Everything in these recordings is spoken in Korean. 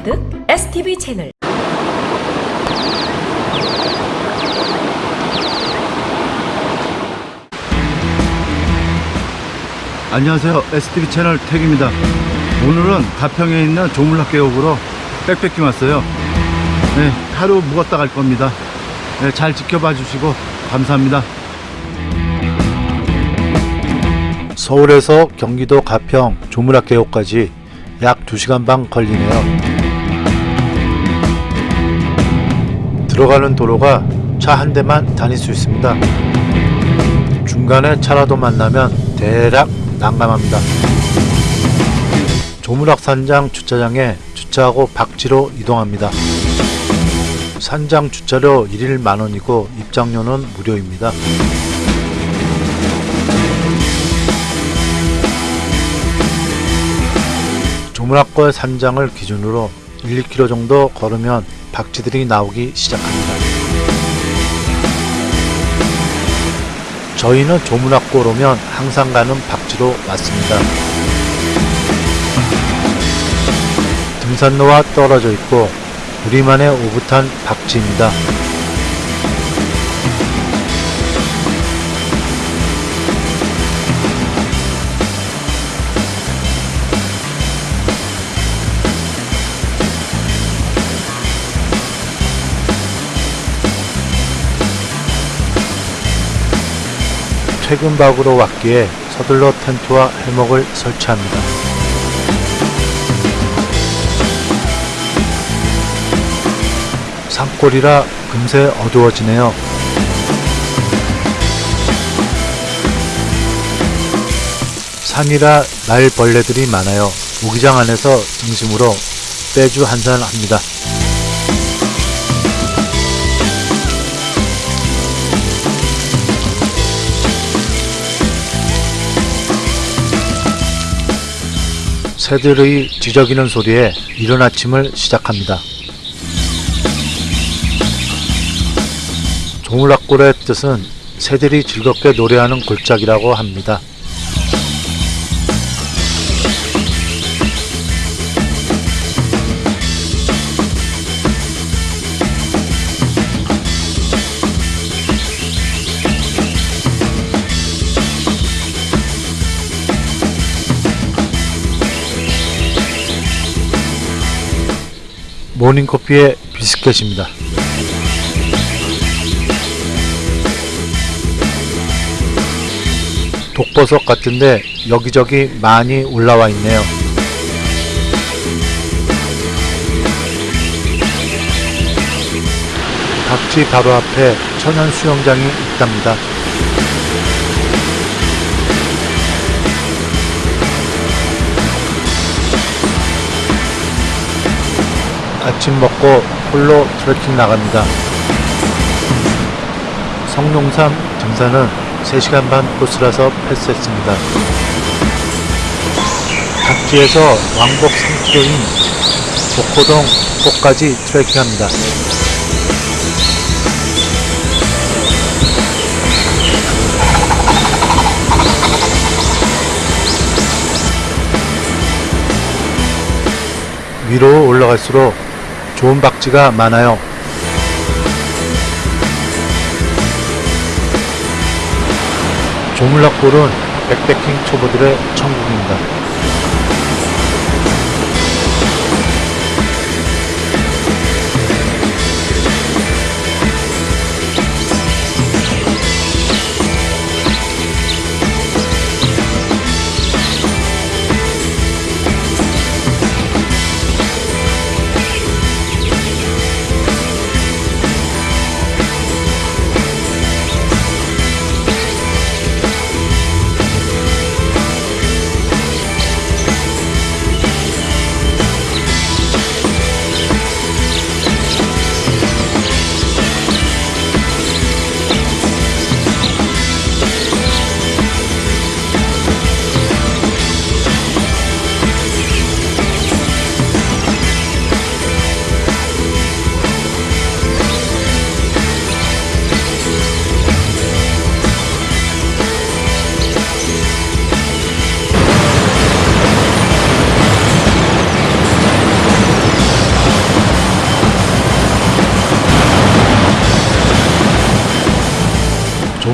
카드 STV 채널 안녕하세요. STV 채널 택입니다. 오늘은 가평에 있는 조물락계곡으로 백패킹 왔어요. 네, 하루 묵었다 갈 겁니다. 네, 잘 지켜봐 주시고 감사합니다. 서울에서 경기도 가평 조물락계곡까지 약 2시간 반 걸리네요. 들어가는 도로가 차 한 대만 다닐 수 있습니다. 중간에 차라도 만나면 대략 난감합니다. 조물악산장 주차장에 주차하고 박지로 이동합니다. 산장 주차료 1일 만원이고 입장료는 무료입니다. 조물악골 산장을 기준으로 1, 2km 정도 걸으면 박쥐들이 나오기 시작합니다. 저희는 조문학골 오면 항상 가는 박쥐로 왔습니다. 등산로와 떨어져 있고 우리만의 오붓한 박쥐입니다. 퇴근박으로 왔기에 서둘러 텐트와 해먹을 설치합니다. 산골이라 금세 어두워지네요. 산이라 날벌레들이 많아요. 모기장 안에서 등심으로 빼주 한잔 합니다. 새들의 지저귀는 소리에 이른 아침을 시작합니다. 조물락골의 뜻은 새들이 즐겁게 노래하는 골짜기라고 합니다. 모닝커피의 비스켓입니다. 독버섯 같은데 여기저기 많이 올라와 있네요. 박쥐 바로 앞에 천연 수영장이 있답니다. 아침 먹고 홀로 트레킹 나갑니다. 성룡산 등산은 3시간 반 코스라서 패스했습니다. 각지에서 왕복 3km인 목호동 꼭까지 트레킹합니다. 위로 올라갈수록 좋은 박쥐가 많아요. 조물락골은 백패킹 초보들의 천국입니다.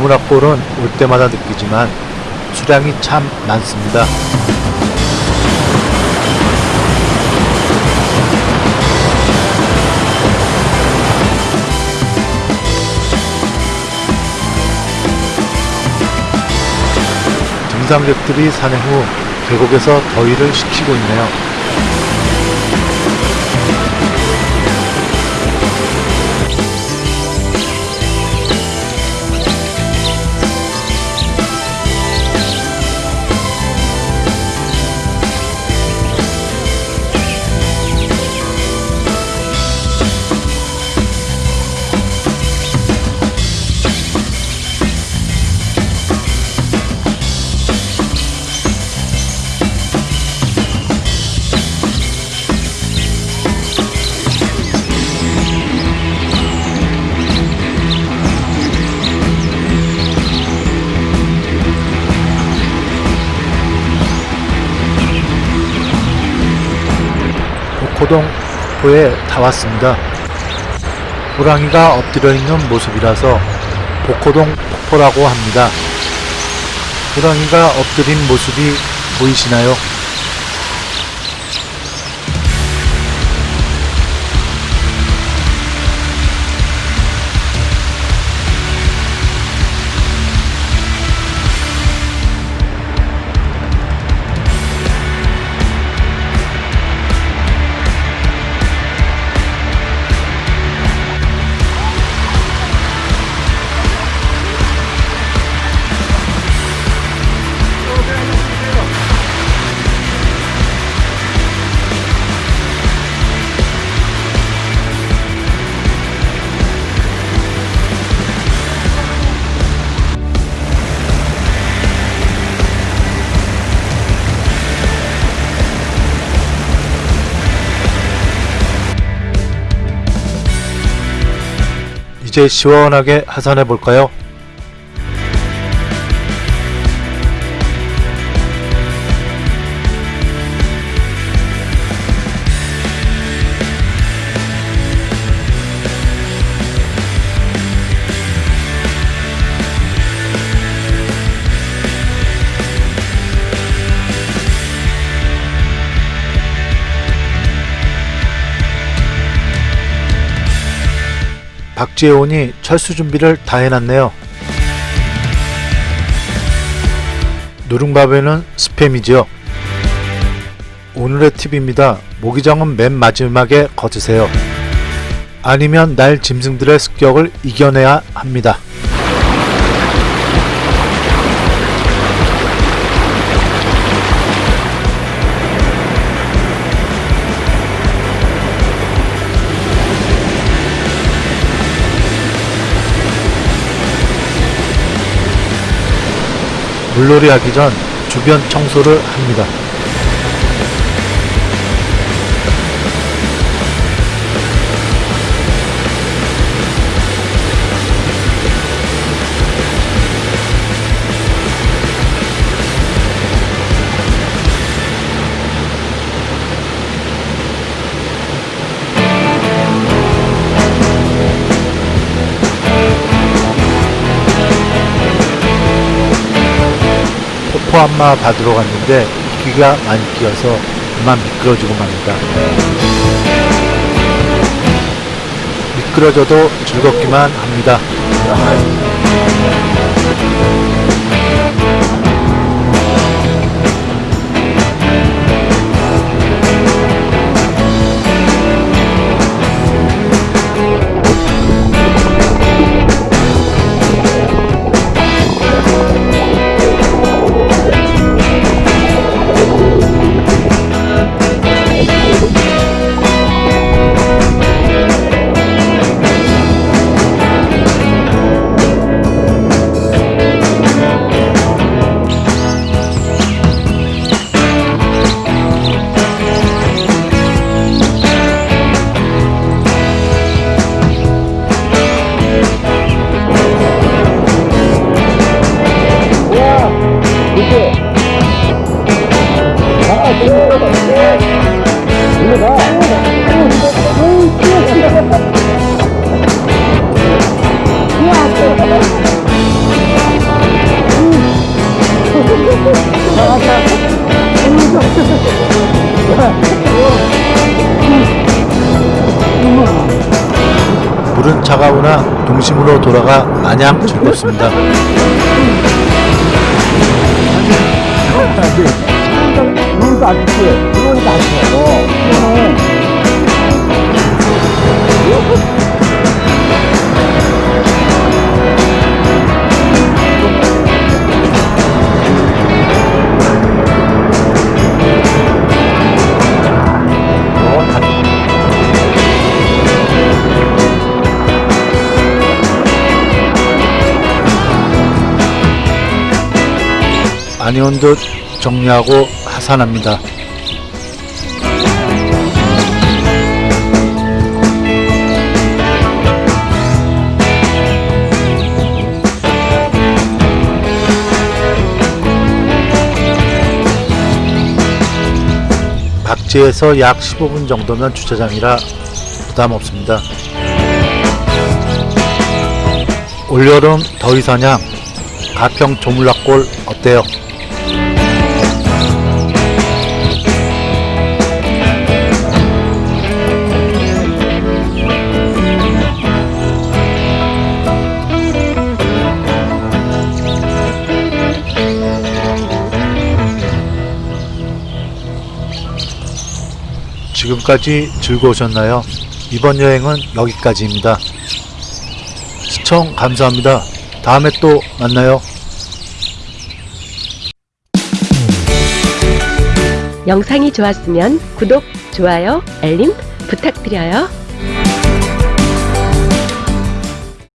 조문학골은 올 때마다 느끼지만 수량이 참 많습니다. 등산객들이 산행 후 계곡에서 더위를 식히고 있네요. 복호동 폭포에 다 왔습니다. 호랑이가 엎드려 있는 모습이라서 복호동 폭포라고 합니다. 호랑이가 엎드린 모습이 보이시나요? 이제 시원하게 하산해 볼까요? 박지혜원이 철수 준비를 다 해놨네요. 누룽밥에는 스팸이지요. 오늘의 팁입니다. 모기장은 맨 마지막에 거두세요. 아니면 날 짐승들의 습격을 이겨내야 합니다. 물놀이 하기 전 주변 청소를 합니다. 포 한마 받으러 갔는데 이끼가 많이 끼어서 그만 미끄러지고 맙니다. 미끄러져도 즐겁기만 합니다. 물은 차가우나 동심으로 돌아가 마냥 즐겁습니다. 물도 안 춥지? 물도 안 추워. 아니온 듯 정리하고 하산합니다. 박지에서 약 15분 정도면 주차장이라 부담 없습니다. 올여름 더위사냥 가평 조물락골 어때요? 지금까지 즐거우셨나요? 이번 여행은 여기까지입니다. 시청 감사합니다. 다음에 또 만나요. 영상이 좋았으면 구독, 좋아요, 알림 부탁드려요.